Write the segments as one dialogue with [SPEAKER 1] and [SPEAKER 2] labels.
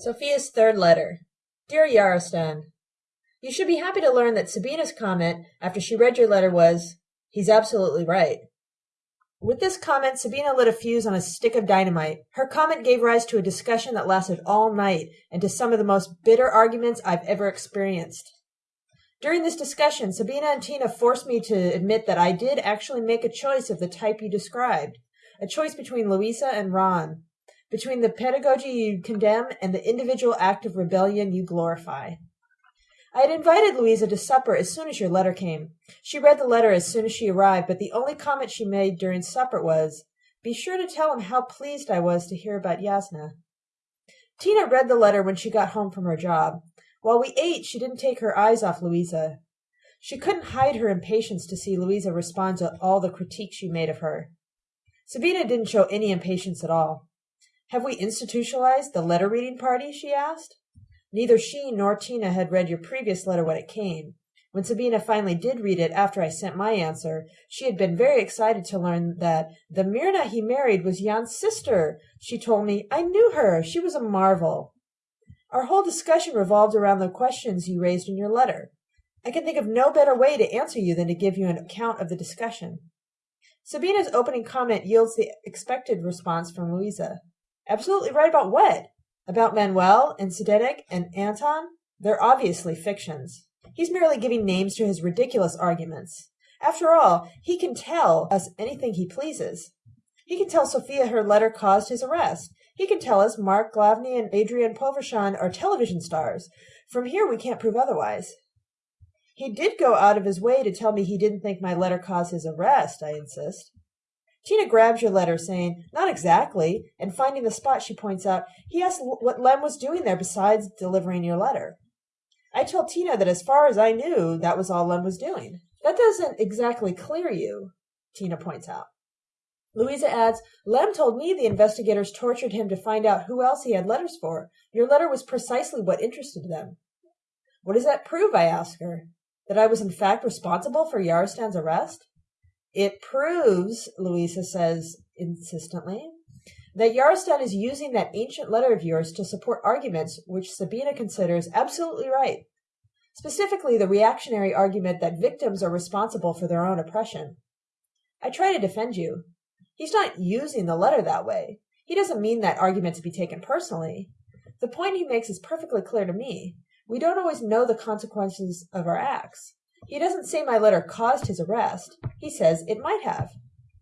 [SPEAKER 1] Sophia's third letter. Dear Yarostan, You should be happy to learn that Sabina's comment after she read your letter was, He's absolutely right. With this comment, Sabina lit a fuse on a stick of dynamite. Her comment gave rise to a discussion that lasted all night and to some of the most bitter arguments I've ever experienced. During this discussion, Sabina and Tina forced me to admit that I did actually make a choice of the type you described, a choice between Louisa and Ron, between the pedagogy you condemn and the individual act of rebellion you glorify. I had invited Louisa to supper as soon as your letter came. She read the letter as soon as she arrived, but the only comment she made during supper was, Be sure to tell him how pleased I was to hear about Yasna. Tina read the letter when she got home from her job. While we ate, she didn't take her eyes off Louisa. She couldn't hide her impatience to see Louisa respond to all the critiques she made of her. Sabina didn't show any impatience at all. Have we institutionalized the letter reading party? she asked. Neither she nor Tina had read your previous letter when it came. When Sabina finally did read it after I sent my answer, she had been very excited to learn that the Myrna he married was Jan's sister. She told me, I knew her. She was a marvel. Our whole discussion revolved around the questions you raised in your letter. I can think of no better way to answer you than to give you an account of the discussion. Sabina's opening comment yields the expected response from Louisa. Absolutely right about what? About Manuel and Zdenek and Anton? They're obviously fictions. He's merely giving names to his ridiculous arguments. After all, he can tell us anything he pleases. He can tell Sophia her letter caused his arrest. He can tell us Mark Glavny and Adrian Povershan are television stars. From here we can't prove otherwise. He did go out of his way to tell me he didn't think my letter caused his arrest, I insist. Tina grabs your letter, saying, Not exactly, and finding the spot, she points out, He asked what Lem was doing there besides delivering your letter. I told Tina that as far as I knew, that was all Lem was doing. That doesn't exactly clear you, Tina points out. Louisa adds, Lem told me the investigators tortured him to find out who else he had letters for. Your letter was precisely what interested them. What does that prove? I ask her. That I was in fact responsible for Yarostan's arrest? It proves, Louisa says insistently, that Yarostan is using that ancient letter of yours to support arguments which Sabina considers absolutely right. Specifically, the reactionary argument that victims are responsible for their own oppression. I try to defend you. He's not using the letter that way. He doesn't mean that argument to be taken personally. The point he makes is perfectly clear to me. We don't always know the consequences of our acts. He doesn't say my letter caused his arrest. He says it might have.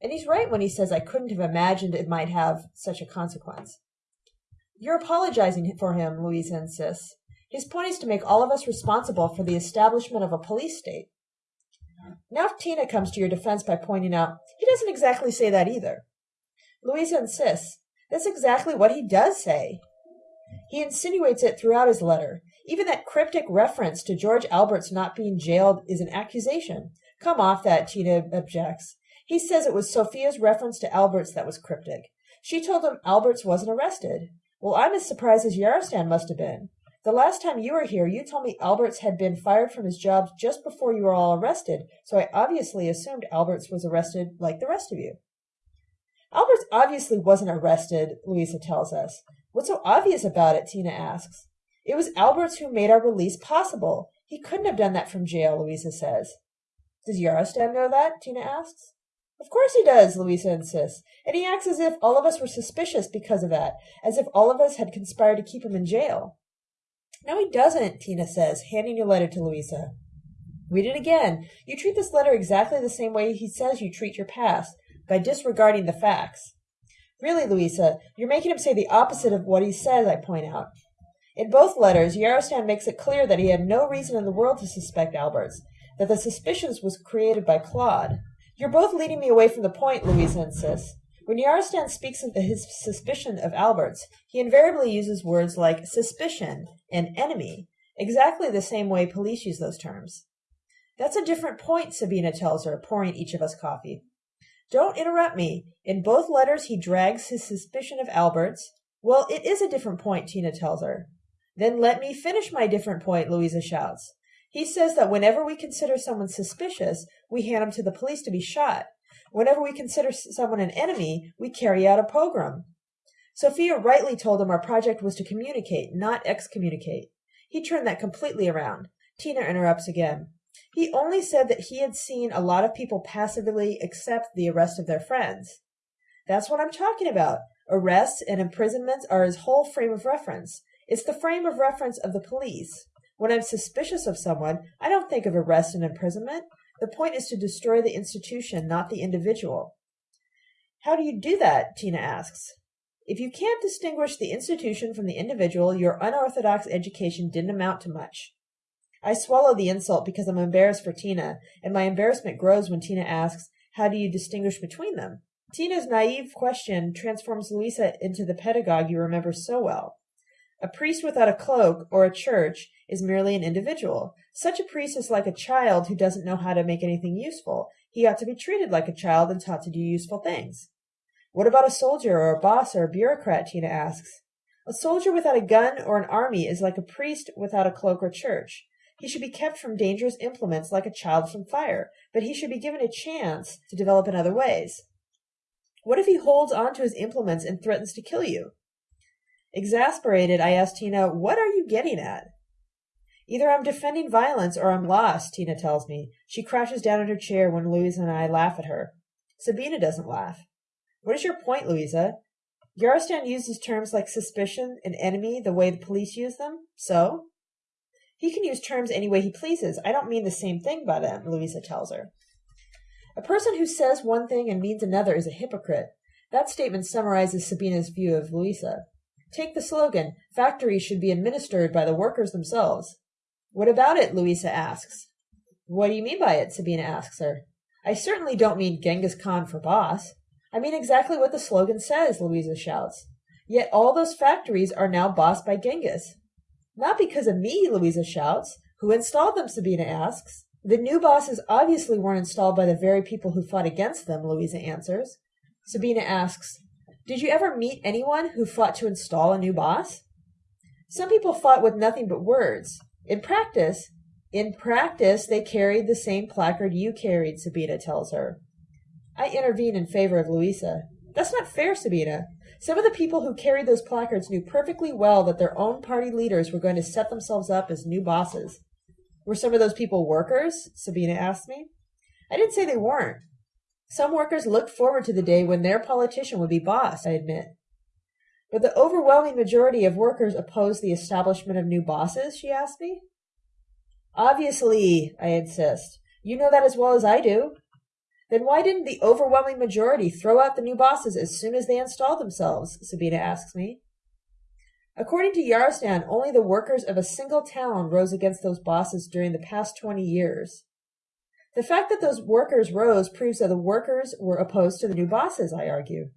[SPEAKER 1] And he's right when he says I couldn't have imagined it might have such a consequence. You're apologizing for him, Louisa insists. His point is to make all of us responsible for the establishment of a police state. Now Tina comes to your defense by pointing out he doesn't exactly say that either. Louisa insists that's exactly what he does say. He insinuates it throughout his letter. Even that cryptic reference to George Alberts not being jailed is an accusation. Come off that, Tina objects. He says it was Sophia's reference to Alberts that was cryptic. She told him Alberts wasn't arrested. Well, I'm as surprised as Yarostan must have been. The last time you were here, you told me Alberts had been fired from his job just before you were all arrested, so I obviously assumed Alberts was arrested like the rest of you. Alberts obviously wasn't arrested, Louisa tells us. What's so obvious about it? Tina asks. It was Alberts who made our release possible. He couldn't have done that from jail, Louisa says. Does Yarostan know that? Tina asks. Of course he does, Louisa insists, and he acts as if all of us were suspicious because of that, as if all of us had conspired to keep him in jail. No, he doesn't, Tina says, handing your letter to Louisa. Read it again. You treat this letter exactly the same way he says you treat your past, by disregarding the facts. Really, Louisa, you're making him say the opposite of what he says, I point out. In both letters, Yarostan makes it clear that he had no reason in the world to suspect Alberts, that the suspicions was created by Claude. You're both leading me away from the point, Louisa insists. When Yarostan speaks of his suspicion of Alberts, he invariably uses words like suspicion and enemy, exactly the same way police use those terms. That's a different point, Sabina tells her, pouring each of us coffee. Don't interrupt me. In both letters, he drags his suspicion of Alberts. Well, it is a different point, Tina tells her. Then let me finish my different point, Louisa shouts. He says that whenever we consider someone suspicious, we hand him to the police to be shot. Whenever we consider someone an enemy, we carry out a pogrom. Sophia rightly told him our project was to communicate, not excommunicate. He turned that completely around. Tina interrupts again. He only said that he had seen a lot of people passively accept the arrest of their friends. That's what I'm talking about. Arrests and imprisonments are his whole frame of reference. It's the frame of reference of the police. When I'm suspicious of someone, I don't think of arrest and imprisonment. The point is to destroy the institution, not the individual. How do you do that? Tina asks. If you can't distinguish the institution from the individual, your unorthodox education didn't amount to much. I swallow the insult because I'm embarrassed for Tina, and my embarrassment grows when Tina asks, How do you distinguish between them? Tina's naive question transforms Louisa into the pedagogue you remember so well. A priest without a cloak or a church is merely an individual. Such a priest is like a child who doesn't know how to make anything useful. He ought to be treated like a child and taught to do useful things. What about a soldier or a boss or a bureaucrat? Tina asks. A soldier without a gun or an army is like a priest without a cloak or church. He should be kept from dangerous implements like a child from fire, but he should be given a chance to develop in other ways. What if he holds on to his implements and threatens to kill you? Exasperated, I ask Tina, What are you getting at? Either I'm defending violence or I'm lost, Tina tells me. She crouches down in her chair when Louisa and I laugh at her. Sabina doesn't laugh. What is your point, Louisa? Yarostan uses terms like suspicion and enemy the way the police use them. So? He can use terms any way he pleases. I don't mean the same thing by them, Louisa tells her. A person who says one thing and means another is a hypocrite. That statement summarizes Sabina's view of Louisa. Take the slogan, factories should be administered by the workers themselves. What about it? Louisa asks. What do you mean by it? Sabina asks her. I certainly don't mean Genghis Khan for boss. I mean exactly what the slogan says, Louisa shouts. Yet all those factories are now bossed by Genghis. Not because of me, Louisa shouts. Who installed them? Sabina asks. The new bosses obviously weren't installed by the very people who fought against them, Louisa answers. Sabina asks, Did you ever meet anyone who fought to install a new boss? Some people fought with nothing but words. In practice, in practice, they carried the same placard you carried, Sabina tells her. I intervene in favor of Louisa. That's not fair, Sabina. Some of the people who carried those placards knew perfectly well that their own party leaders were going to set themselves up as new bosses. Were some of those people workers? Sabina asked me. I didn't say they weren't. Some workers looked forward to the day when their politician would be boss, I admit. But the overwhelming majority of workers opposed the establishment of new bosses, she asked me. Obviously, I insist. You know that as well as I do. Then why didn't the overwhelming majority throw out the new bosses as soon as they installed themselves? Sabina asks me. According to Yarostan, only the workers of a single town rose against those bosses during the past 20 years. The fact that those workers rose proves that the workers were opposed to the new bosses, I argue.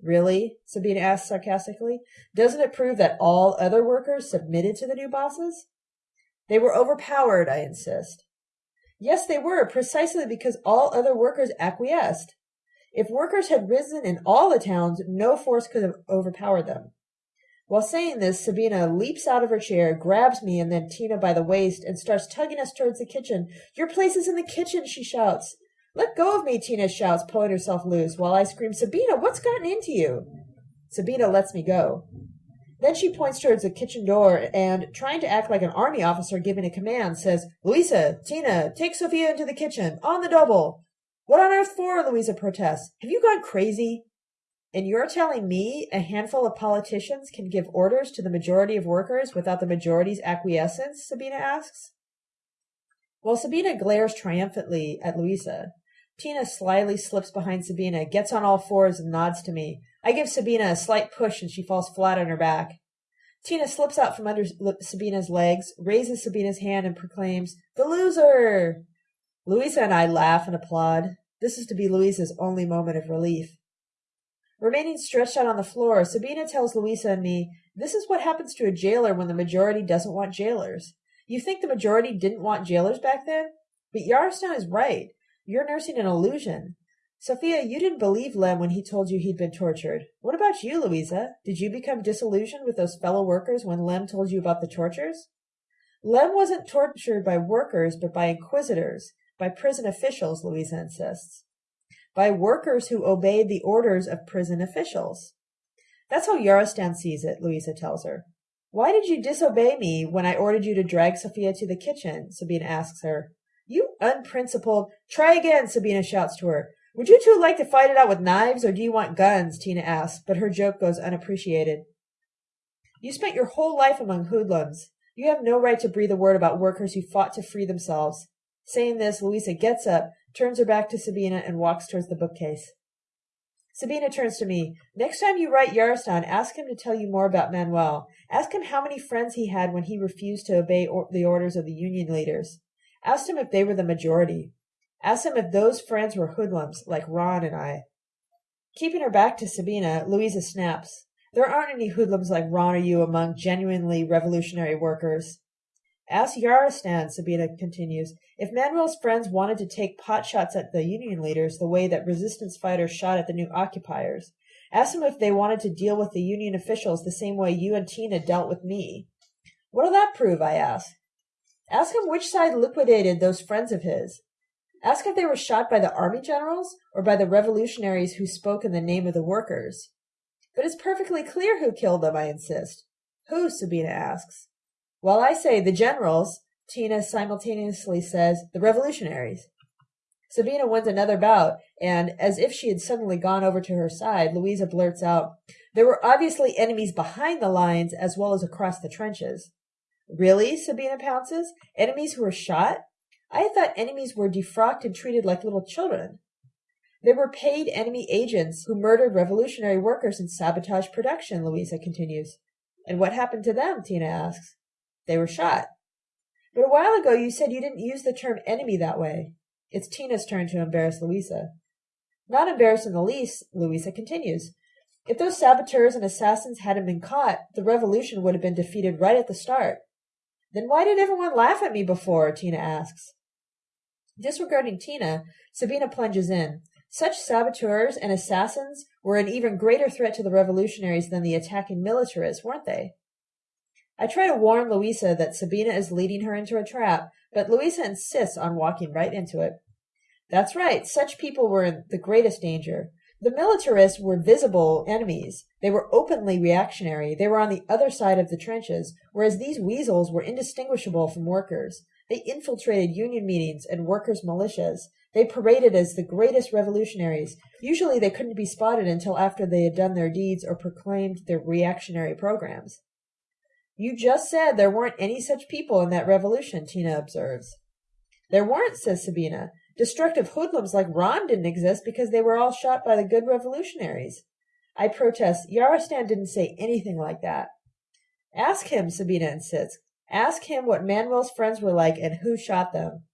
[SPEAKER 1] Really? Sabina asked sarcastically. Doesn't it prove that all other workers submitted to the new bosses? They were overpowered, I insist. Yes, they were, precisely because all other workers acquiesced. If workers had risen in all the towns, no force could have overpowered them. While saying this, Sabina leaps out of her chair, grabs me and then Tina by the waist, and starts tugging us towards the kitchen. Your place is in the kitchen, she shouts. Let go of me, Tina shouts, pulling herself loose, while I scream, Sabina, what's gotten into you? Sabina lets me go. Then she points towards the kitchen door and, trying to act like an army officer giving a command, says, Louisa, Tina, take Sophia into the kitchen, on the double. What on earth for? Louisa protests. Have you gone crazy? And you're telling me a handful of politicians can give orders to the majority of workers without the majority's acquiescence? Sabina asks. While Sabina glares triumphantly at Louisa, Tina slyly slips behind Sabina, gets on all fours, and nods to me. I give Sabina a slight push and she falls flat on her back. Tina slips out from under Sabina's legs, raises Sabina's hand, and proclaims, The loser! Louisa and I laugh and applaud. This is to be Louisa's only moment of relief. Remaining stretched out on the floor, Sabina tells Louisa and me, This is what happens to a jailer when the majority doesn't want jailers. You think the majority didn't want jailers back then? But Yarostan is right. You're nursing an illusion. Sophia, you didn't believe Lem when he told you he'd been tortured. What about you, Louisa? Did you become disillusioned with those fellow workers when Lem told you about the tortures? Lem wasn't tortured by workers, but by inquisitors, by prison officials, Louisa insists. By workers who obeyed the orders of prison officials. That's how Yarostan sees it, Louisa tells her. Why did you disobey me when I ordered you to drag Sophia to the kitchen? Sabina asks her. You unprincipled. Try again, Sabina shouts to her. Would you two like to fight it out with knives, or do you want guns? Tina asks, but her joke goes unappreciated. You spent your whole life among hoodlums. You have no right to breathe a word about workers who fought to free themselves. Saying this, Louisa gets up, turns her back to Sabina, and walks towards the bookcase. Sabina turns to me. Next time you write Yarostan, ask him to tell you more about Manuel. Ask him how many friends he had when he refused to obey or- the orders of the Union leaders. Ask him if they were the majority. Ask him if those friends were hoodlums, like Ron and I. Keeping her back to Sabina, Louisa snaps. There aren't any hoodlums like Ron or you among genuinely revolutionary workers. Ask Yarostan, Sabina continues, if Manuel's friends wanted to take pot shots at the Union leaders the way that resistance fighters shot at the new occupiers. Ask them if they wanted to deal with the Union officials the same way you and Tina dealt with me. What'll that prove? I ask. Ask him which side liquidated those friends of his. Ask if they were shot by the army generals or by the revolutionaries who spoke in the name of the workers. But it's perfectly clear who killed them, I insist. Who? Sabina asks. While I say the generals, Tina simultaneously says the revolutionaries. Sabina wins another bout, and as if she had suddenly gone over to her side, Louisa blurts out, There were obviously enemies behind the lines as well as across the trenches. Really? Sabina pounces. Enemies who were shot? I thought enemies were defrocked and treated like little children. There were paid enemy agents who murdered revolutionary workers and sabotaged production, Louisa continues. And what happened to them? Tina asks. They were shot. But a while ago you said you didn't use the term enemy that way. It's Tina's turn to embarrass Louisa. Not embarrassed in the least, Louisa continues. If those saboteurs and assassins hadn't been caught, the revolution would have been defeated right at the start. Then why did everyone laugh at me before? Tina asks. Disregarding Tina, Sabina plunges in. Such saboteurs and assassins were an even greater threat to the revolutionaries than the attacking militarists, weren't they? I try to warn Louisa that Sabina is leading her into a trap, but Louisa insists on walking right into it. That's right, such people were in the greatest danger. The militarists were visible enemies. They were openly reactionary. They were on the other side of the trenches, whereas these weasels were indistinguishable from workers. They infiltrated union meetings and workers' militias. They paraded as the greatest revolutionaries. Usually they couldn't be spotted until after they had done their deeds or proclaimed their reactionary programs. You just said there weren't any such people in that revolution, Tina observes. There weren't, says Sabina. Destructive hoodlums like Ron didn't exist because they were all shot by the good revolutionaries. I protest, Yarostan didn't say anything like that. Ask him, Sabina insists. Ask him what Manuel's friends were like and who shot them.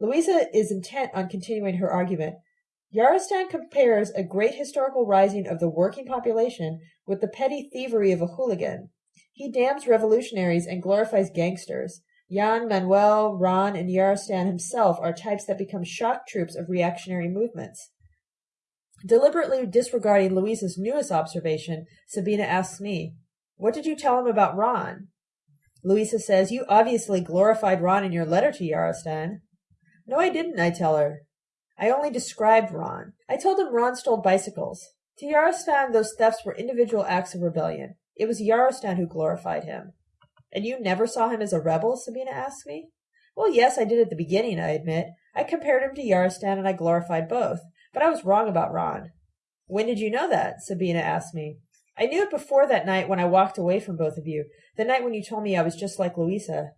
[SPEAKER 1] Louisa is intent on continuing her argument. Yarostan compares a great historical rising of the working population with the petty thievery of a hooligan. He damns revolutionaries and glorifies gangsters. Jan, Manuel, Ron, and Yarostan himself are types that become shock troops of reactionary movements. Deliberately disregarding Louisa's newest observation, Sabina asks me, What did you tell him about Ron? Louisa says, You obviously glorified Ron in your letter to Yarostan. No, I didn't, I tell her. I only described Ron. I told him Ron stole bicycles. To Yarostan, those thefts were individual acts of rebellion. It was Yarostan who glorified him. And you never saw him as a rebel? Sabina asked me. Well, yes, I did at the beginning, I admit. I compared him to Yarostan and I glorified both. But I was wrong about Ron. When did you know that? Sabina asked me. I knew it before that night when I walked away from both of you, the night when you told me I was just like Louisa.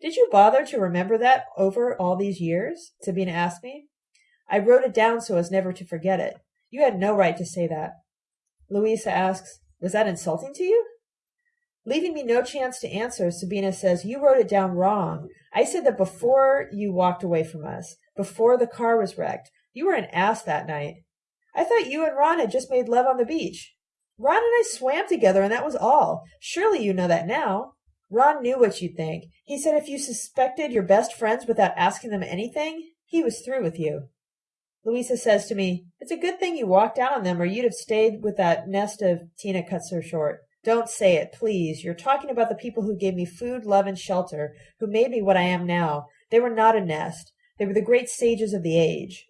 [SPEAKER 1] Did you bother to remember that over all these years? Sabina asked me. I wrote it down so as never to forget it. You had no right to say that. Louisa asks, Was that insulting to you? Leaving me no chance to answer, Sabina says, You wrote it down wrong. I said that before you walked away from us, before the car was wrecked. You were an ass that night. I thought you and Ron had just made love on the beach. Ron and I swam together and that was all. Surely you know that now. Ron knew what you'd think. He said if you suspected your best friends without asking them anything, he was through with you. Louisa says to me, It's a good thing you walked out on them or you'd have stayed with that nest of Tina cuts her short. Don't say it, please. You're talking about the people who gave me food, love, and shelter, who made me what I am now. They were not a nest. They were the great sages of the age.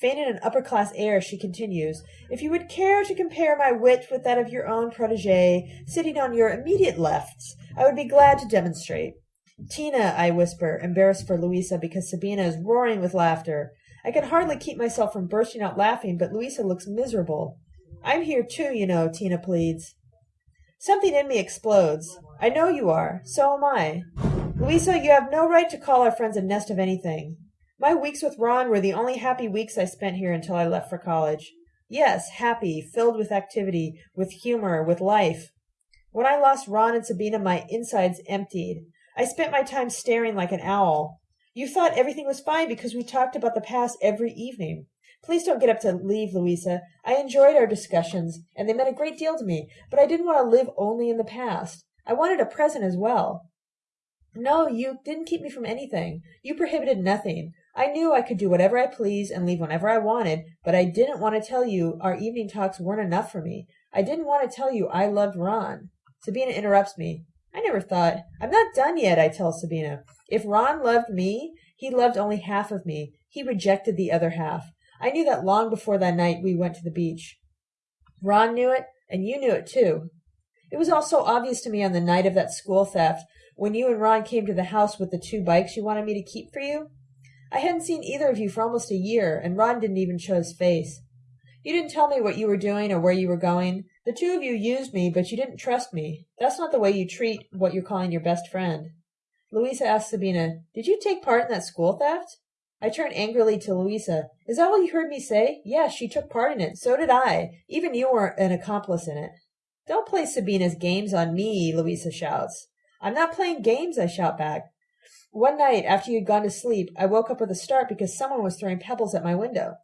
[SPEAKER 1] Feigning an upper-class air, she continues, If you would care to compare my wit with that of your own protege, sitting on your immediate lefts, I would be glad to demonstrate. Tina, I whisper, embarrassed for Louisa because Sabina is roaring with laughter. I can hardly keep myself from bursting out laughing, but Louisa looks miserable. I'm here too, you know, Tina pleads. Something in me explodes. I know you are. So am I. Louisa, you have no right to call our friends a nest of anything. My weeks with Ron were the only happy weeks I spent here until I left for college. Yes, happy, filled with activity, with humor, with life. When I lost Ron and Sabina, my insides emptied. I spent my time staring like an owl. You thought everything was fine because we talked about the past every evening. Please don't get up to leave, Louisa. I enjoyed our discussions, and they meant a great deal to me, but I didn't want to live only in the past. I wanted a present as well. No, you didn't keep me from anything. You prohibited nothing. I knew I could do whatever I pleased and leave whenever I wanted, but I didn't want to tell you our evening talks weren't enough for me. I didn't want to tell you I loved Ron. Sabina interrupts me. I never thought. I'm not done yet, I tell Sabina. If Ron loved me, he loved only half of me. He rejected the other half. I knew that long before that night we went to the beach. Ron knew it, and you knew it too. It was all so obvious to me on the night of that school theft, when you and Ron came to the house with the two bikes you wanted me to keep for you. I hadn't seen either of you for almost a year, and Ron didn't even show his face. You didn't tell me what you were doing or where you were going. The two of you used me, but you didn't trust me. That's not the way you treat what you're calling your best friend. Louisa asked Sabina, Did you take part in that school theft? I turned angrily to Louisa. Is that all you heard me say? Yes, she took part in it. So did I. Even you were an accomplice in it. Don't play Sabina's games on me, Louisa shouts. I'm not playing games, I shout back. One night, after you'd gone to sleep, I woke up with a start because someone was throwing pebbles at my window.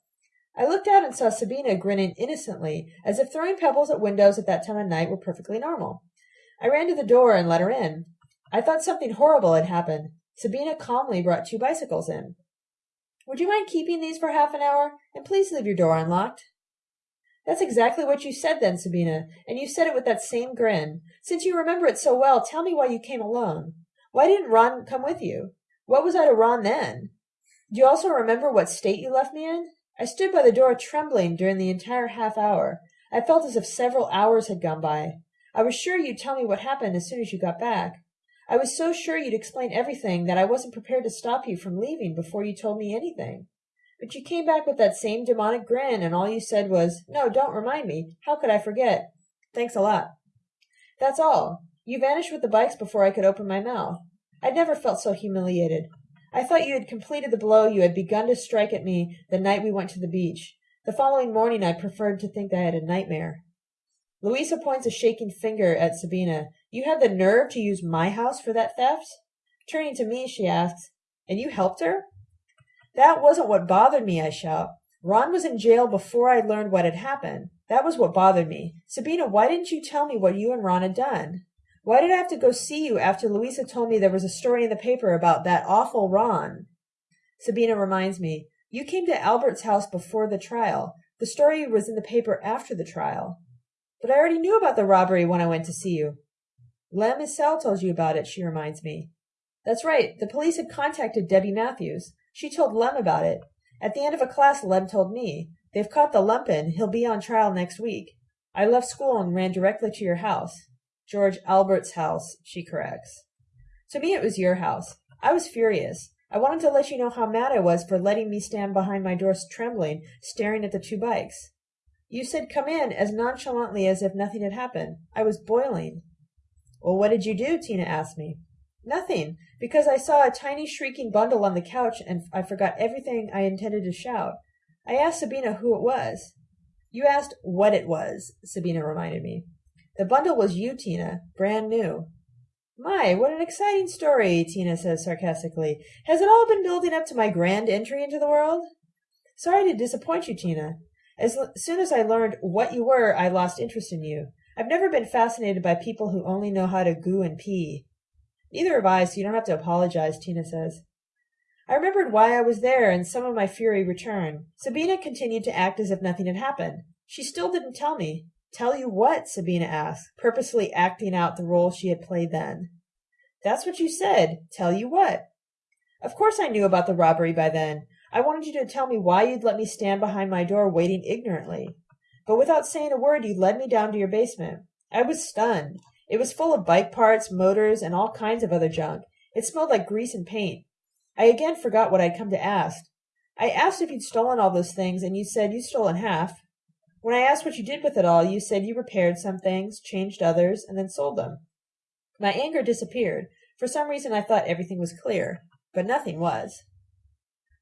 [SPEAKER 1] I looked out and saw Sabina grinning innocently, as if throwing pebbles at windows at that time of night were perfectly normal. I ran to the door and let her in. I thought something horrible had happened. Sabina calmly brought two bicycles in. Would you mind keeping these for half an hour? And please leave your door unlocked. That's exactly what you said then, Sabina, and you said it with that same grin. Since you remember it so well, tell me why you came alone. Why didn't Ron come with you? What was I to Ron then? Do you also remember what state you left me in? I stood by the door trembling during the entire half hour. I felt as if several hours had gone by. I was sure you'd tell me what happened as soon as you got back. I was so sure you'd explain everything that I wasn't prepared to stop you from leaving before you told me anything. But you came back with that same demonic grin, and all you said was, No, don't remind me. How could I forget? Thanks a lot. That's all. You vanished with the bikes before I could open my mouth. I'd never felt so humiliated. I thought you had completed the blow you had begun to strike at me the night we went to the beach. The following morning I preferred to think I had a nightmare. Louisa points a shaking finger at Sabina. You had the nerve to use my house for that theft? Turning to me, she asks, And you helped her? That wasn't what bothered me, I shout. Ron was in jail before I learned what had happened. That was what bothered me. Sabina, why didn't you tell me what you and Ron had done? Why did I have to go see you after Louisa told me there was a story in the paper about that awful Ron? Sabina reminds me, You came to Albert's house before the trial. The story was in the paper after the trial. But I already knew about the robbery when I went to see you. Lem Issel told you about it, she reminds me. That's right. The police had contacted Debbie Matthews. She told Lem about it. At the end of a class, Lem told me. They've caught the lumpen. He'll be on trial next week. I left school and ran directly to your house. George Albert's house, she corrects. To me, it was your house. I was furious. I wanted to let you know how mad I was for letting me stand behind my door trembling, staring at the two bikes. You said come in as nonchalantly as if nothing had happened. I was boiling. Well, what did you do? Tina asked me. Nothing, because I saw a tiny shrieking bundle on the couch and I forgot everything I intended to shout. I asked Sabina who it was. You asked what it was, Sabina reminded me. The bundle was you, Tina, brand new. My, what an exciting story, Tina says sarcastically. Has it all been building up to my grand entry into the world? Sorry to disappoint you, Tina. As soon as I learned what you were, I lost interest in you. I've never been fascinated by people who only know how to goo and pee. Neither have I, so you don't have to apologize, Tina says. I remembered why I was there, and some of my fury returned. Sabina continued to act as if nothing had happened. She still didn't tell me. Tell you what? Sabina asked, purposely acting out the role she had played then. That's what you said. Tell you what? Of course I knew about the robbery by then. I wanted you to tell me why you'd let me stand behind my door waiting ignorantly. But without saying a word, you led me down to your basement. I was stunned. It was full of bike parts, motors, and all kinds of other junk. It smelled like grease and paint. I again forgot what I'd come to ask. I asked if you'd stolen all those things, and you said you'd stolen half. When I asked what you did with it all, you said you repaired some things, changed others, and then sold them. My anger disappeared. For some reason I thought everything was clear, but nothing was.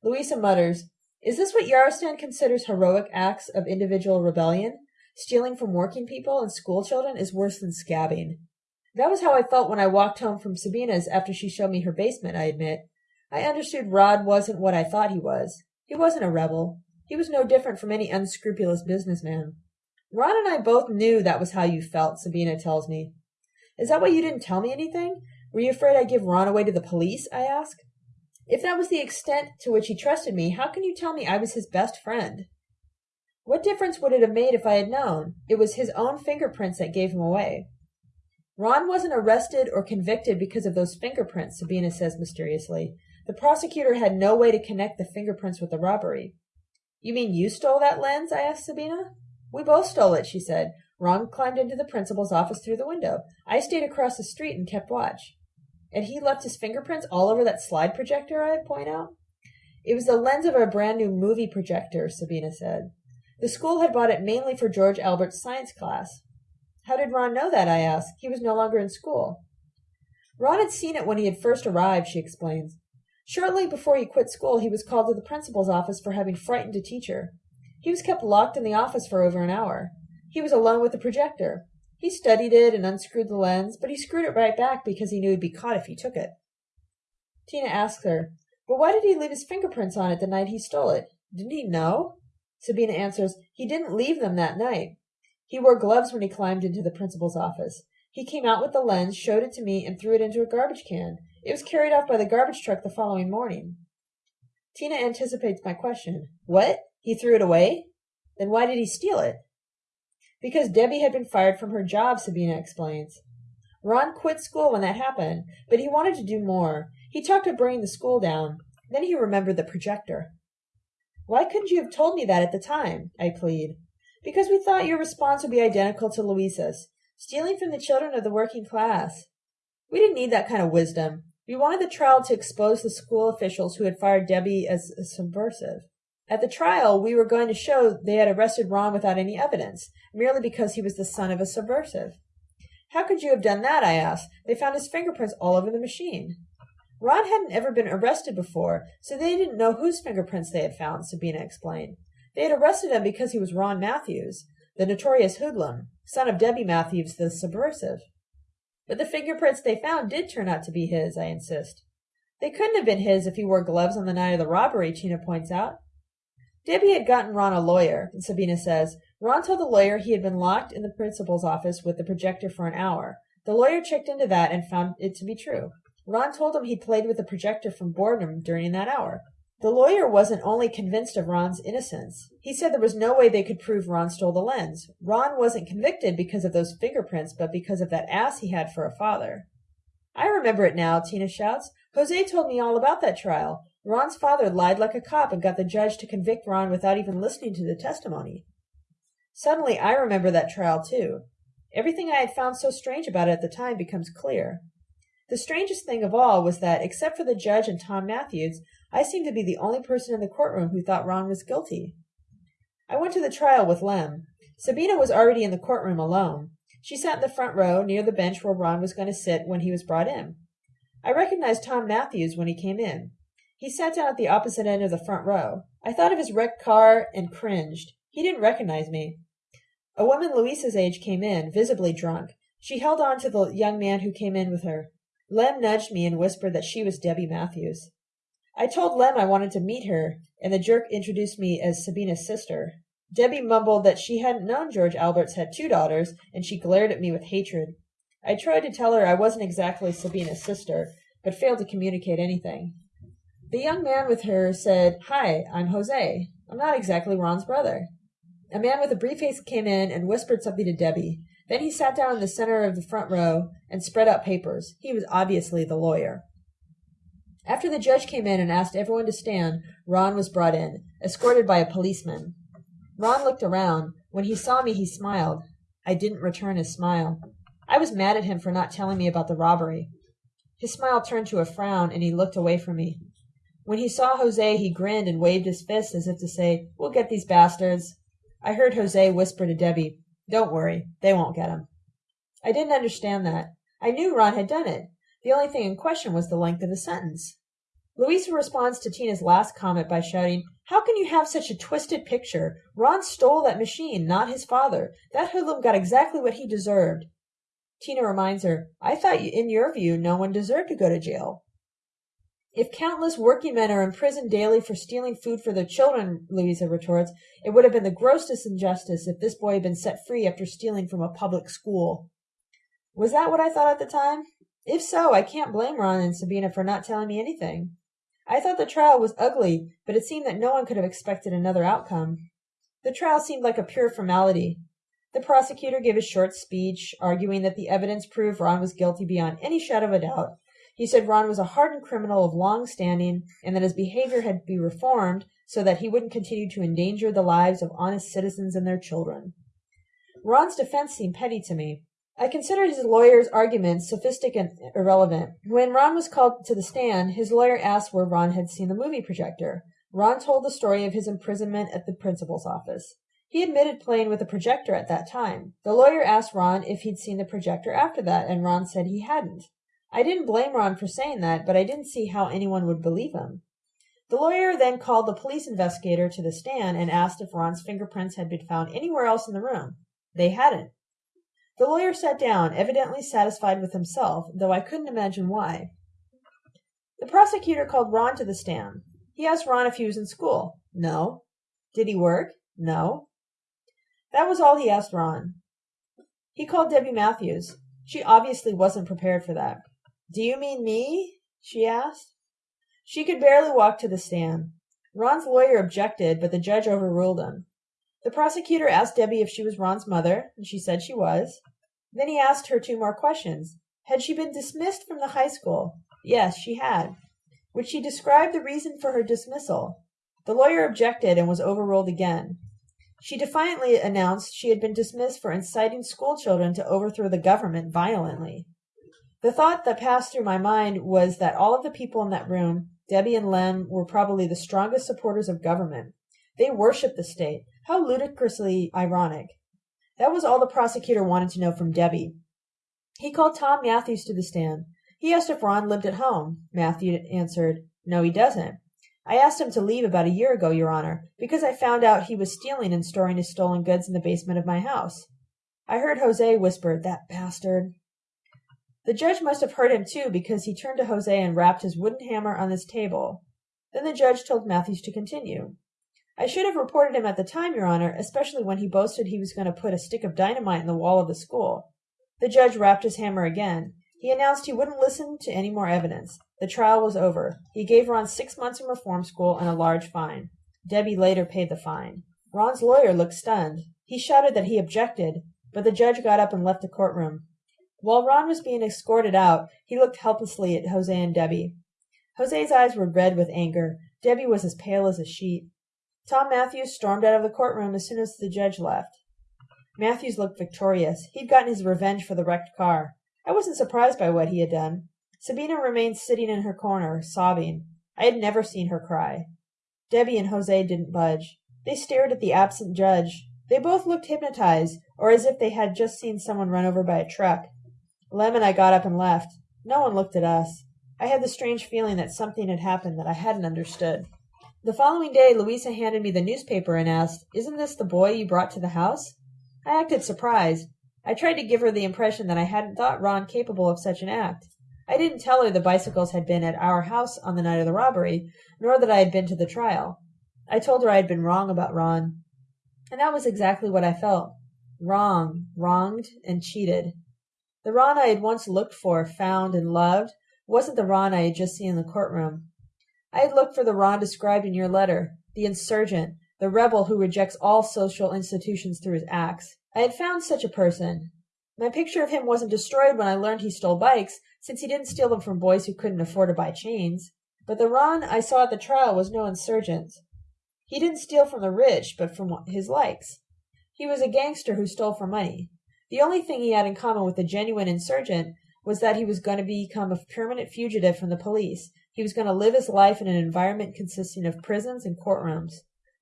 [SPEAKER 1] Louisa mutters, Is this what Yarostan considers heroic acts of individual rebellion? Stealing from working people and school children is worse than scabbing. That was how I felt when I walked home from Sabina's after she showed me her basement, I admit. I understood Rod wasn't what I thought he was. He wasn't a rebel. He was no different from any unscrupulous businessman. Ron and I both knew that was how you felt, Sabina tells me. Is that why you didn't tell me anything? Were you afraid I'd give Ron away to the police? I ask. If that was the extent to which he trusted me, how can you tell me I was his best friend? What difference would it have made if I had known? It was his own fingerprints that gave him away. Ron wasn't arrested or convicted because of those fingerprints, Sabina says mysteriously. The prosecutor had no way to connect the fingerprints with the robbery. You mean you stole that lens? I asked Sabina. We both stole it, she said. Ron climbed into the principal's office through the window. I stayed across the street and kept watch. And he left his fingerprints all over that slide projector, I point out. It was the lens of a brand new movie projector, Sabina said. The school had bought it mainly for George Albert's science class. How did Ron know that? I asked. He was no longer in school. Ron had seen it when he had first arrived, she explains. Shortly before he quit school, he was called to the principal's office for having frightened a teacher. He was kept locked in the office for over an hour. He was alone with the projector. He studied it and unscrewed the lens, but he screwed it right back because he knew he'd be caught if he took it. Tina asks her, But why did he leave his fingerprints on it the night he stole it? Didn't he know? Sabina answers, He didn't leave them that night. He wore gloves when he climbed into the principal's office. He came out with the lens, showed it to me, and threw it into a garbage can. It was carried off by the garbage truck the following morning. Tina anticipates my question. What? He threw it away? Then why did he steal it? Because Debbie had been fired from her job, Sabina explains. Ron quit school when that happened, but he wanted to do more. He talked of bringing the school down. Then he remembered the projector. Why couldn't you have told me that at the time? I plead. Because we thought your response would be identical to Louisa's, stealing from the children of the working class. We didn't need that kind of wisdom. We wanted the trial to expose the school officials who had fired Debbie as subversive. At the trial, we were going to show they had arrested Ron without any evidence, merely because he was the son of a subversive. How could you have done that? I asked. They found his fingerprints all over the machine. Ron hadn't ever been arrested before, so they didn't know whose fingerprints they had found, Sabina explained. They had arrested him because he was Ron Matthews, the notorious hoodlum, son of Debbie Matthews, the subversive. But the fingerprints they found did turn out to be his, I insist. They couldn't have been his if he wore gloves on the night of the robbery, Tina points out. Debbie had gotten Ron a lawyer, and Sabina says. Ron told the lawyer he had been locked in the principal's office with the projector for an hour. The lawyer checked into that and found it to be true. Ron told him he'd played with the projector from boredom during that hour. The lawyer wasn't only convinced of Ron's innocence, he said there was no way they could prove Ron stole the lens. Ron wasn't convicted because of those fingerprints, but because of that ass he had for a father. I remember it now, Tina shouts. Jose told me all about that trial. Ron's father lied like a cop and got the judge to convict Ron without even listening to the testimony. Suddenly, I remember that trial too. Everything I had found so strange about it at the time becomes clear. The strangest thing of all was that, except for the judge and Tom Matthews, I seemed to be the only person in the courtroom who thought Ron was guilty. I went to the trial with Lem. Sabina was already in the courtroom alone. She sat in the front row, near the bench where Ron was going to sit when he was brought in. I recognized Tom Matthews when he came in. He sat down at the opposite end of the front row. I thought of his wrecked car and cringed. He didn't recognize me. A woman Louisa's age came in, visibly drunk. She held on to the young man who came in with her. Lem nudged me and whispered that she was Debbie Matthews. I told Lem I wanted to meet her, and the jerk introduced me as Sabina's sister. Debbie mumbled that she hadn't known George Alberts had two daughters, and she glared at me with hatred. I tried to tell her I wasn't exactly Sabina's sister, but failed to communicate anything. The young man with her said, Hi, I'm Jose. I'm not exactly Ron's brother. A man with a briefcase came in and whispered something to Debbie. Then he sat down in the center of the front row and spread out papers. He was obviously the lawyer. After the judge came in and asked everyone to stand, Ron was brought in, escorted by a policeman. Ron looked around. When he saw me, he smiled. I didn't return his smile. I was mad at him for not telling me about the robbery. His smile turned to a frown, and he looked away from me. When he saw Jose, he grinned and waved his fist as if to say, We'll get these bastards. I heard Jose whisper to Debbie, Don't worry, they won't get him. I didn't understand that. I knew Ron had done it. The only thing in question was the length of the sentence. Louisa responds to Tina's last comment by shouting, How can you have such a twisted picture? Ron stole that machine, not his father. That hoodlum got exactly what he deserved. Tina reminds her, I thought in your view no one deserved to go to jail. If countless working men are imprisoned daily for stealing food for their children, Louisa retorts, it would have been the grossest injustice if this boy had been set free after stealing from a public school. Was that what I thought at the time? If so, I can't blame Ron and Sabina for not telling me anything. I thought the trial was ugly, but it seemed that no one could have expected another outcome. The trial seemed like a pure formality. The prosecutor gave a short speech, arguing that the evidence proved Ron was guilty beyond any shadow of a doubt. He said Ron was a hardened criminal of long standing and that his behavior had to be reformed so that he wouldn't continue to endanger the lives of honest citizens and their children. Ron's defense seemed petty to me. I considered his lawyer's arguments sophistic and irrelevant. When Ron was called to the stand, his lawyer asked where Ron had seen the movie projector. Ron told the story of his imprisonment at the principal's office. He admitted playing with a projector at that time. The lawyer asked Ron if he'd seen the projector after that, and Ron said he hadn't. I didn't blame Ron for saying that, but I didn't see how anyone would believe him. The lawyer then called the police investigator to the stand and asked if Ron's fingerprints had been found anywhere else in the room. They hadn't. The lawyer sat down, evidently satisfied with himself, though I couldn't imagine why. The prosecutor called Ron to the stand. He asked Ron if he was in school. No. Did he work? No. That was all he asked Ron. He called Debbie Matthews. She obviously wasn't prepared for that. Do you mean me? she asked. She could barely walk to the stand. Ron's lawyer objected, but the judge overruled him. The prosecutor asked Debbie if she was Ron's mother, and she said she was. Then he asked her two more questions. Had she been dismissed from the high school? Yes, she had. Would she describe the reason for her dismissal? The lawyer objected and was overruled again. She defiantly announced she had been dismissed for inciting schoolchildren to overthrow the government violently. The thought that passed through my mind was that all of the people in that room, Debbie and Lem, were probably the strongest supporters of government. They worshipped the state. How ludicrously ironic. That was all the prosecutor wanted to know from Debbie. He called Tom Matthews to the stand. He asked if Ron lived at home. Matthew answered, No, he doesn't. I asked him to leave about a year ago, Your Honor, because I found out he was stealing and storing his stolen goods in the basement of my house. I heard Jose whisper, That bastard. The judge must have heard him too, because he turned to Jose and rapped his wooden hammer on his table. Then the judge told Matthews to continue. I should have reported him at the time, Your Honor, especially when he boasted he was going to put a stick of dynamite in the wall of the school. The judge rapped his hammer again. He announced he wouldn't listen to any more evidence. The trial was over. He gave Ron six months in reform school and a large fine. Debbie later paid the fine. Ron's lawyer looked stunned. He shouted that he objected, but the judge got up and left the courtroom. While Ron was being escorted out, he looked helplessly at Jose and Debbie. Jose's eyes were red with anger. Debbie was as pale as a sheet. Tom Matthews stormed out of the courtroom as soon as the judge left. Matthews looked victorious. He'd gotten his revenge for the wrecked car. I wasn't surprised by what he had done. Sabina remained sitting in her corner, sobbing. I had never seen her cry. Debbie and Jose didn't budge. They stared at the absent judge. They both looked hypnotized, or as if they had just seen someone run over by a truck. Lem and I got up and left. No one looked at us. I had the strange feeling that something had happened that I hadn't understood. The following day, Louisa handed me the newspaper and asked, Isn't this the boy you brought to the house? I acted surprised. I tried to give her the impression that I hadn't thought Ron capable of such an act. I didn't tell her the bicycles had been at our house on the night of the robbery, nor that I had been to the trial. I told her I had been wrong about Ron. And that was exactly what I felt. Wrong, wronged, and cheated. The Ron I had once looked for, found, and loved wasn't the Ron I had just seen in the courtroom. I had looked for the Ron described in your letter, the insurgent, the rebel who rejects all social institutions through his acts. I had found such a person. My picture of him wasn't destroyed when I learned he stole bikes, since he didn't steal them from boys who couldn't afford to buy chains. But the Ron I saw at the trial was no insurgent. He didn't steal from the rich, but from his likes. He was a gangster who stole for money. The only thing he had in common with the genuine insurgent was that he was going to become a permanent fugitive from the police. He was going to live his life in an environment consisting of prisons and courtrooms.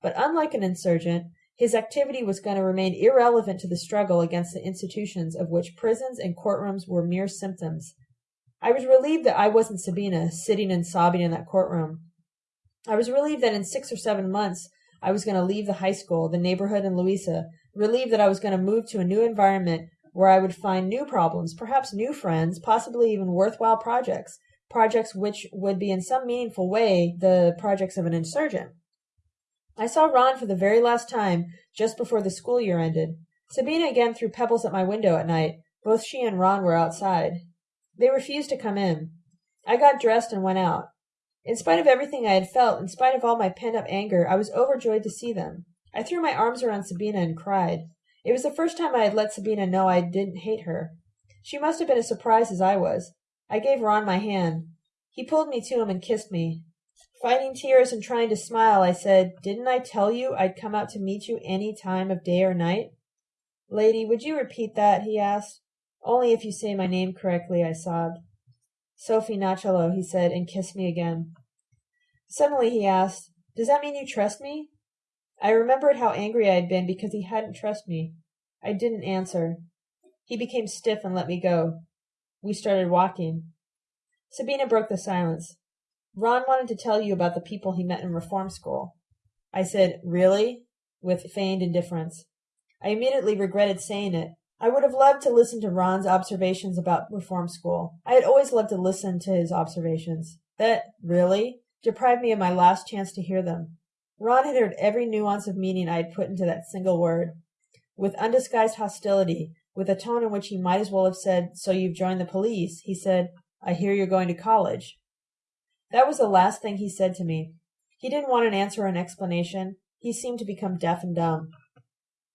[SPEAKER 1] But unlike an insurgent, his activity was going to remain irrelevant to the struggle against the institutions of which prisons and courtrooms were mere symptoms. I was relieved that I wasn't Sabina, sitting and sobbing in that courtroom. I was relieved that in six or seven months I was going to leave the high school, the neighborhood, and Louisa, relieved that I was going to move to a new environment where I would find new problems, perhaps new friends, possibly even worthwhile projects, projects which would be in some meaningful way the projects of an insurgent. I saw Ron for the very last time just before the school year ended. Sabina again threw pebbles at my window at night. Both she and Ron were outside. They refused to come in. I got dressed and went out. In spite of everything I had felt, in spite of all my pent up anger, I was overjoyed to see them. I threw my arms around Sabina and cried. It was the first time I had let Sabina know I didn't hate her. She must have been as surprised as I was. I gave Ron my hand. He pulled me to him and kissed me. Fighting tears and trying to smile, I said, Didn't I tell you I'd come out to meet you any time of day or night? Lady, would you repeat that? he asked. Only if you say my name correctly, I sobbed. Sophie Nachalo, he said, and kissed me again. Suddenly he asked, Does that mean you trust me? I remembered how angry I had been because he hadn't trusted me. I didn't answer. He became stiff and let me go. We started walking. Sabina broke the silence. Ron wanted to tell you about the people he met in reform school. I said, Really? with feigned indifference. I immediately regretted saying it. I would have loved to listen to Ron's observations about reform school. I had always loved to listen to his observations. That, really, deprived me of my last chance to hear them. Ron had heard every nuance of meaning I had put into that single word. With undisguised hostility, with a tone in which he might as well have said, So you've joined the police, he said, I hear you're going to college. That was the last thing he said to me. He didn't want an answer or an explanation. He seemed to become deaf and dumb.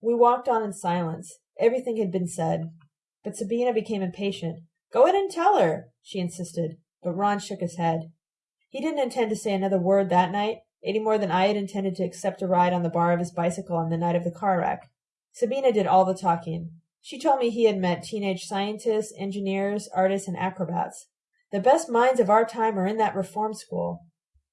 [SPEAKER 1] We walked on in silence. Everything had been said. But Sabina became impatient. Go in and tell her, she insisted. But Ron shook his head. He didn't intend to say another word that night, any more than I had intended to accept a ride on the bar of his bicycle on the night of the car wreck. Sabina did all the talking. She told me he had met teenage scientists, engineers, artists, and acrobats. The best minds of our time are in that reform school.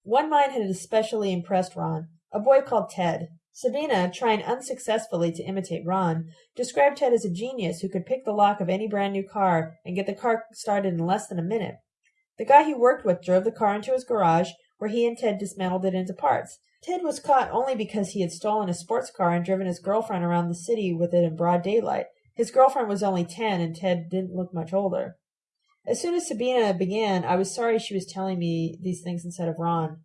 [SPEAKER 1] One mind had especially impressed Ron, a boy called Ted. Sabina, trying unsuccessfully to imitate Ron, described Ted as a genius who could pick the lock of any brand new car and get the car started in less than a minute. The guy he worked with drove the car into his garage, where he and Ted dismantled it into parts. Ted was caught only because he had stolen a sports car and driven his girlfriend around the city with it in broad daylight. His girlfriend was only ten, and Ted didn't look much older. As soon as Sabina began, I was sorry she was telling me these things instead of Ron.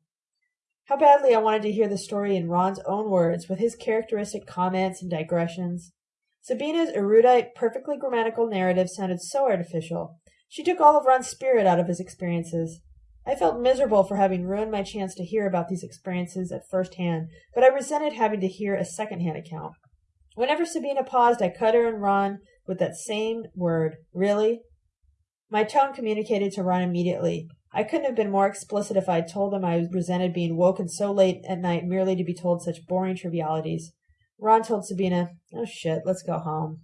[SPEAKER 1] How badly I wanted to hear the story in Ron's own words, with his characteristic comments and digressions. Sabina's erudite, perfectly grammatical narrative sounded so artificial. She took all of Ron's spirit out of his experiences. I felt miserable for having ruined my chance to hear about these experiences at first hand, but I resented having to hear a second hand account. Whenever Sabina paused, I cut her and Ron with that same word, really, my tone communicated to Ron immediately. I couldn't have been more explicit if I had told him I resented being woken so late at night merely to be told such boring trivialities. Ron told Sabina, Oh shit, let's go home.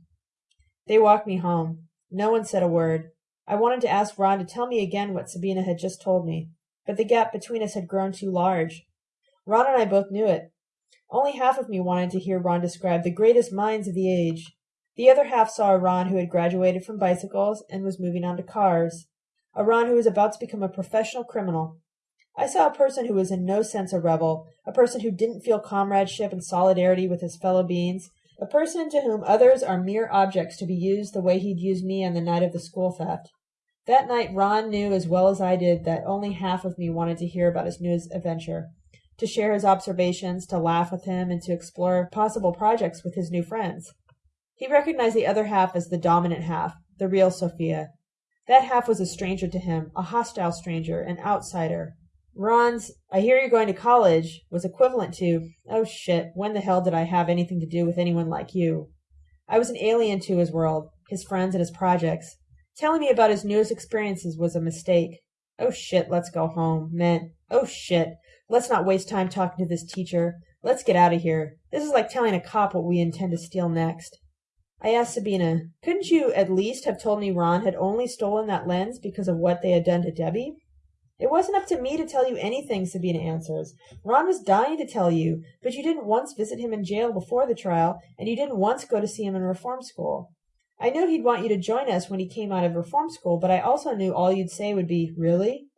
[SPEAKER 1] They walked me home. No one said a word. I wanted to ask Ron to tell me again what Sabina had just told me, but the gap between us had grown too large. Ron and I both knew it. Only half of me wanted to hear Ron describe the greatest minds of the age. The other half saw a Ron who had graduated from bicycles and was moving on to cars. A Ron who was about to become a professional criminal. I saw a person who was in no sense a rebel, a person who didn't feel comradeship and solidarity with his fellow beings, a person to whom others are mere objects to be used the way he'd used me on the night of the school theft. That night Ron knew as well as I did that only half of me wanted to hear about his new adventure, to share his observations, to laugh with him, and to explore possible projects with his new friends. He recognized the other half as the dominant half, the real Sophia. That half was a stranger to him, a hostile stranger, an outsider. Ron's, I hear you're going to college, was equivalent to, oh shit, when the hell did I have anything to do with anyone like you? I was an alien to his world, his friends and his projects. Telling me about his newest experiences was a mistake. Oh shit, let's go home, meant, Oh shit. Let's not waste time talking to this teacher. Let's get out of here. This is like telling a cop what we intend to steal next. I asked Sabina, couldn't you at least have told me Ron had only stolen that lens because of what they had done to Debbie? It wasn't up to me to tell you anything, Sabina answers. Ron was dying to tell you, but you didn't once visit him in jail before the trial, and you didn't once go to see him in reform school. I knew he'd want you to join us when he came out of reform school, but I also knew all you'd say would be, Really?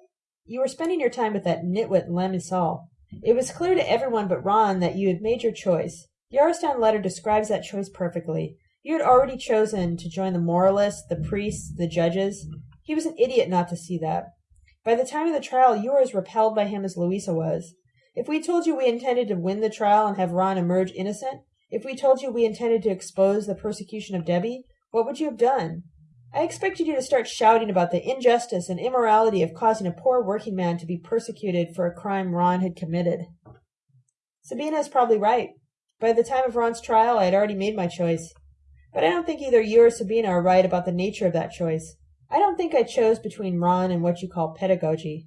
[SPEAKER 1] You were spending your time with that nitwit Lem It was clear to everyone but Ron that you had made your choice. Yarostan letter describes that choice perfectly. You had already chosen to join the moralists, the priests, the judges. He was an idiot not to see that. By the time of the trial, you were as repelled by him as Louisa was. If we told you we intended to win the trial and have Ron emerge innocent, if we told you we intended to expose the persecution of Debbie, what would you have done? I expected you to start shouting about the injustice and immorality of causing a poor working man to be persecuted for a crime Ron had committed. Sabina is probably right. By the time of Ron's trial, I had already made my choice. But I don't think either you or Sabina are right about the nature of that choice. I don't think I chose between Ron and what you call pedagogy.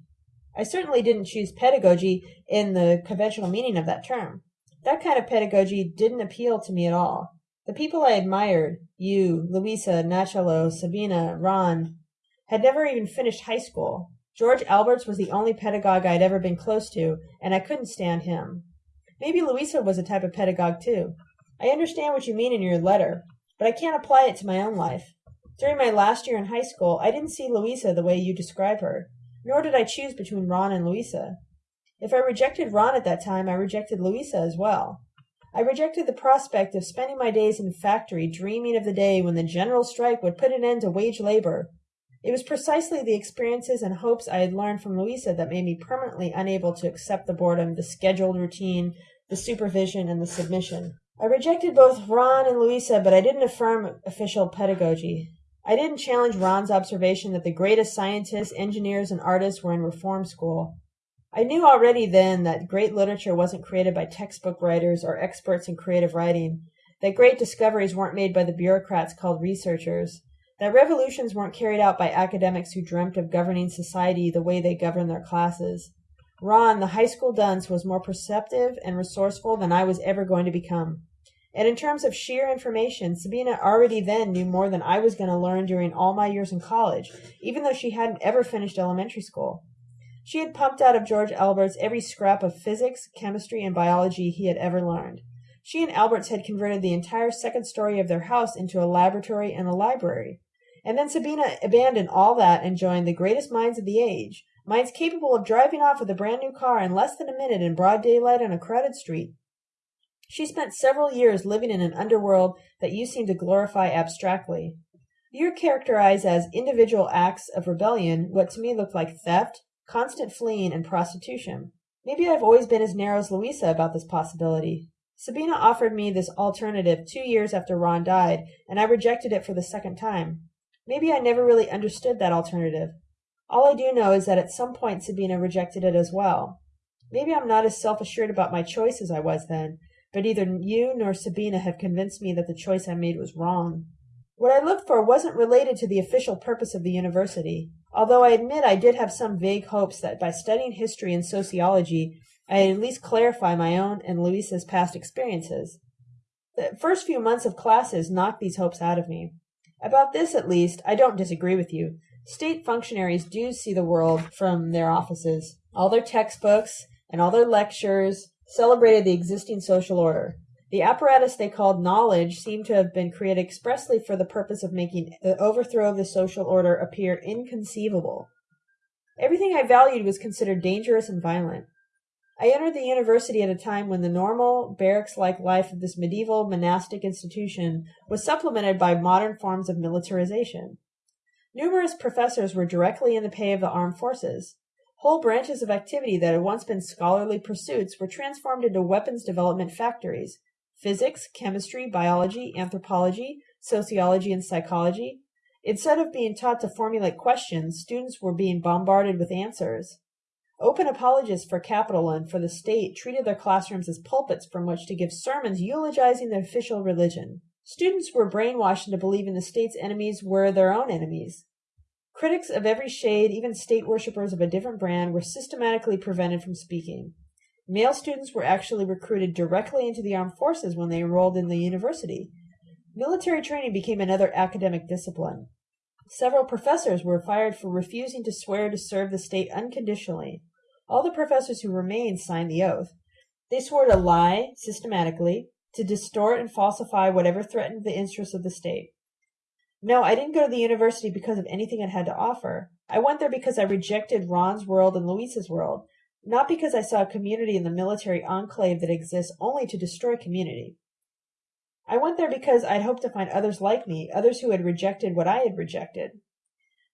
[SPEAKER 1] I certainly didn't choose pedagogy in the conventional meaning of that term. That kind of pedagogy didn't appeal to me at all. The people I admired, you, Louisa, Nachalo, Sabina, Ron, had never even finished high school. George Alberts was the only pedagogue I had ever been close to, and I couldn't stand him. Maybe Louisa was a type of pedagogue too. I understand what you mean in your letter, but I can't apply it to my own life. During my last year in high school, I didn't see Louisa the way you describe her, nor did I choose between Ron and Louisa. If I rejected Ron at that time, I rejected Louisa as well. I rejected the prospect of spending my days in a factory dreaming of the day when the general strike would put an end to wage labor. It was precisely the experiences and hopes I had learned from Louisa that made me permanently unable to accept the boredom, the scheduled routine, the supervision, and the submission. I rejected both Ron and Louisa, but I didn't affirm official pedagogy. I didn't challenge Ron's observation that the greatest scientists, engineers, and artists were in reform school. I knew already then that great literature wasn't created by textbook writers or experts in creative writing, that great discoveries weren't made by the bureaucrats called researchers, that revolutions weren't carried out by academics who dreamt of governing society the way they govern their classes. Ron, the high school dunce, was more perceptive and resourceful than I was ever going to become. And in terms of sheer information, Sabina already then knew more than I was going to learn during all my years in college, even though she hadn't ever finished elementary school. She had pumped out of George Alberts every scrap of physics, chemistry, and biology he had ever learned. She and Alberts had converted the entire second story of their house into a laboratory and a library. And then Sabina abandoned all that and joined the greatest minds of the age, minds capable of driving off with a brand new car in less than a minute in broad daylight on a crowded street. She spent several years living in an underworld that you seem to glorify abstractly. You characterize as individual acts of rebellion what to me look like theft, constant fleeing, and prostitution. Maybe I've always been as narrow as Louisa about this possibility. Sabina offered me this alternative two years after Ron died, and I rejected it for the second time. Maybe I never really understood that alternative. All I do know is that at some point Sabina rejected it as well. Maybe I'm not as self assured about my choice as I was then, but neither you nor Sabina have convinced me that the choice I made was wrong. What I looked for wasn't related to the official purpose of the university although I admit I did have some vague hopes that by studying history and sociology, I'd at least clarify my own and Louisa's past experiences. The first few months of classes knocked these hopes out of me. About this, at least, I don't disagree with you. State functionaries do see the world from their offices. All their textbooks and all their lectures celebrated the existing social order. The apparatus they called knowledge seemed to have been created expressly for the purpose of making the overthrow of the social order appear inconceivable. Everything I valued was considered dangerous and violent. I entered the university at a time when the normal, barracks like life of this medieval monastic institution was supplemented by modern forms of militarization. Numerous professors were directly in the pay of the armed forces. Whole branches of activity that had once been scholarly pursuits were transformed into weapons development factories, physics, chemistry, biology, anthropology, sociology, and psychology. Instead of being taught to formulate questions, students were being bombarded with answers. Open apologists for capital and for the state treated their classrooms as pulpits from which to give sermons eulogizing the official religion. Students were brainwashed into believing the state's enemies were their own enemies. Critics of every shade, even state worshippers of a different brand, were systematically prevented from speaking. Male students were actually recruited directly into the armed forces when they enrolled in the university. Military training became another academic discipline. Several professors were fired for refusing to swear to serve the state unconditionally. All the professors who remained signed the oath. They swore to lie systematically, to distort and falsify whatever threatened the interests of the state. No, I didn't go to the university because of anything it had to offer. I went there because I rejected Ron's world and Louisa's world, not because I saw a community in the military enclave that exists only to destroy community. I went there because I'd hoped to find others like me, others who had rejected what I had rejected.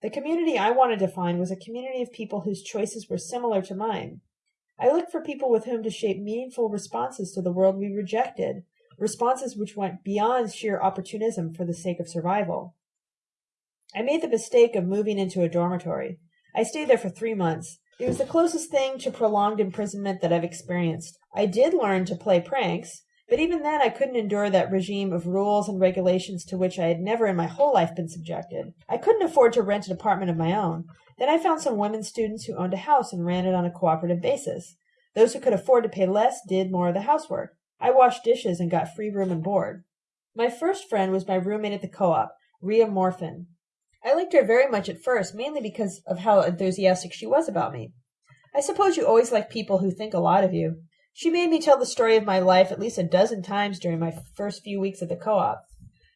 [SPEAKER 1] The community I wanted to find was a community of people whose choices were similar to mine. I looked for people with whom to shape meaningful responses to the world we rejected, responses which went beyond sheer opportunism for the sake of survival. I made the mistake of moving into a dormitory. I stayed there for three months. It was the closest thing to prolonged imprisonment that I've experienced. I did learn to play pranks, but even then I couldn't endure that regime of rules and regulations to which I had never in my whole life been subjected. I couldn't afford to rent an apartment of my own. Then I found some women students who owned a house and ran it on a cooperative basis. Those who could afford to pay less did more of the housework. I washed dishes and got free room and board. My first friend was my roommate at the co-op, Ria Morfin. I liked her very much at first, mainly because of how enthusiastic she was about me. I suppose you always like people who think a lot of you. She made me tell the story of my life at least a dozen times during my first few weeks at the co-op.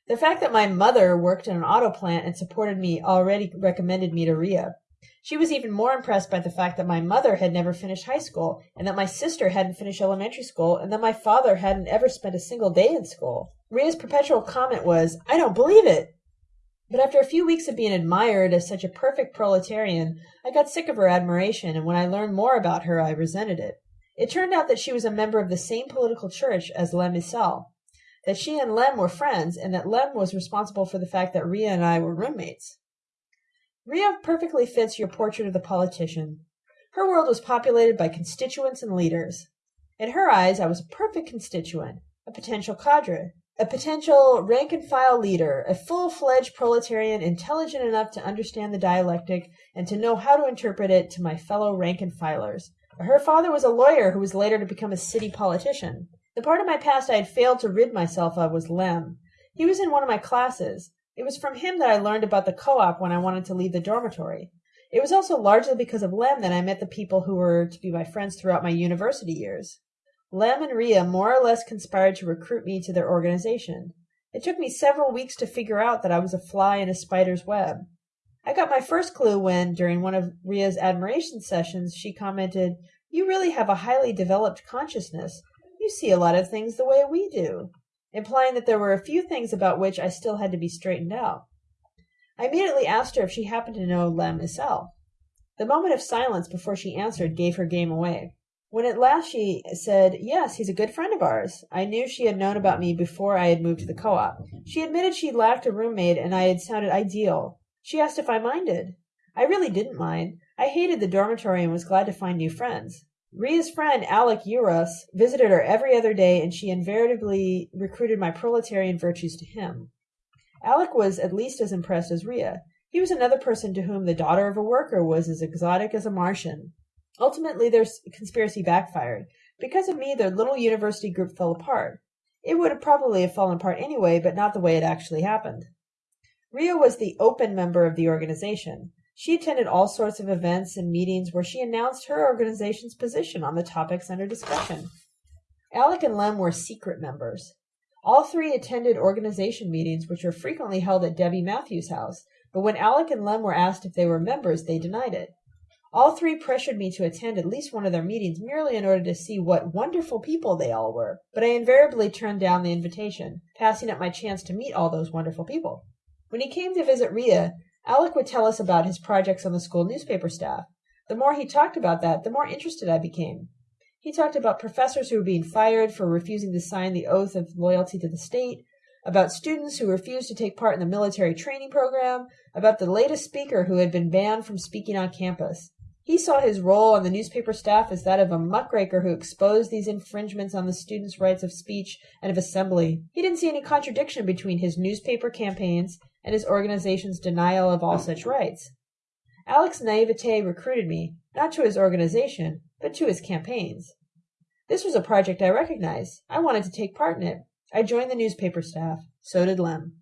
[SPEAKER 1] The fact that my mother worked in an auto plant and supported me already recommended me to Ria. She was even more impressed by the fact that my mother had never finished high school, and that my sister hadn't finished elementary school, and that my father hadn't ever spent a single day in school. Ria's perpetual comment was, I don't believe it! But after a few weeks of being admired as such a perfect proletarian, I got sick of her admiration, and when I learned more about her, I resented it. It turned out that she was a member of the same political church as Lem Issel, that she and Lem were friends, and that Lem was responsible for the fact that Ria and I were roommates. Ria perfectly fits your portrait of the politician. Her world was populated by constituents and leaders. In her eyes, I was a perfect constituent, a potential cadre, a potential rank and file leader, a full fledged proletarian intelligent enough to understand the dialectic and to know how to interpret it to my fellow rank and filers. Her father was a lawyer who was later to become a city politician. The part of my past I had failed to rid myself of was Lem. He was in one of my classes. It was from him that I learned about the co-op when I wanted to leave the dormitory. It was also largely because of Lem that I met the people who were to be my friends throughout my university years. Lem and Ria more or less conspired to recruit me to their organization. It took me several weeks to figure out that I was a fly in a spider's web. I got my first clue when, during one of Ria's admiration sessions, she commented, You really have a highly developed consciousness. You see a lot of things the way we do, implying that there were a few things about which I still had to be straightened out. I immediately asked her if she happened to know Lem Issel. The moment of silence before she answered gave her game away. When at last she said, Yes, he's a good friend of ours, I knew she had known about me before I had moved to the co op. She admitted she lacked a roommate and I had sounded ideal. She asked if I minded. I really didn't mind. I hated the dormitory and was glad to find new friends. Ria's friend, Alec Uros, visited her every other day, and she invariably recruited my proletarian virtues to him. Alec was at least as impressed as Ria. He was another person to whom the daughter of a worker was as exotic as a Martian. Ultimately, their conspiracy backfired. Because of me, their little university group fell apart. It would have probably have fallen apart anyway, but not the way it actually happened. Ria was the open member of the organization. She attended all sorts of events and meetings where she announced her organization's position on the topics under discussion. Alec and Lem were secret members. All three attended organization meetings, which were frequently held at Debbie Matthews' house, but when Alec and Lem were asked if they were members, they denied it. All three pressured me to attend at least one of their meetings merely in order to see what wonderful people they all were, but I invariably turned down the invitation, passing up my chance to meet all those wonderful people. When he came to visit Ria, Alec would tell us about his projects on the school newspaper staff. The more he talked about that, the more interested I became. He talked about professors who were being fired for refusing to sign the oath of loyalty to the state, about students who refused to take part in the military training program, about the latest speaker who had been banned from speaking on campus. He saw his role on the newspaper staff as that of a muckraker who exposed these infringements on the students' rights of speech and of assembly. He didn't see any contradiction between his newspaper campaigns and his organization's denial of all such rights. Alec's naivete recruited me, not to his organization, but to his campaigns. This was a project I recognized. I wanted to take part in it. I joined the newspaper staff. So did Lem.